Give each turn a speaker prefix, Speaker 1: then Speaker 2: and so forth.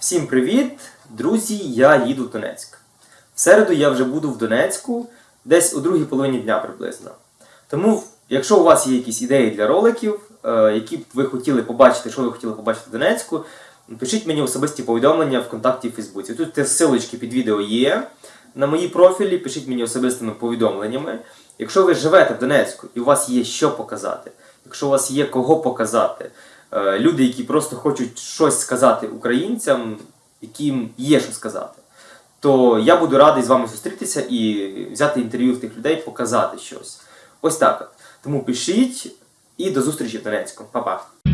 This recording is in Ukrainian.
Speaker 1: Всім привіт, друзі! Я їду в Донецьк. В середу я вже буду в Донецьку, десь у другій половині дня приблизно. Тому, якщо у вас є якісь ідеї для роликів, е, які б ви хотіли побачити, що ви хотіли побачити в Донецьку, пишіть мені особисті повідомлення в контакті в Фейсбуці. Тут ссылочки під відео є на мої профілі, пишіть мені особистими повідомленнями. Якщо ви живете в Донецьку і у вас є що показати, якщо у вас є кого показати, люди, які просто хочуть щось сказати українцям, яким є що сказати, то я буду радий з вами зустрітися і взяти інтерв'ю в тих людей, показати щось. Ось так. Тому пишіть і до зустрічі в Донецьку. Па-па.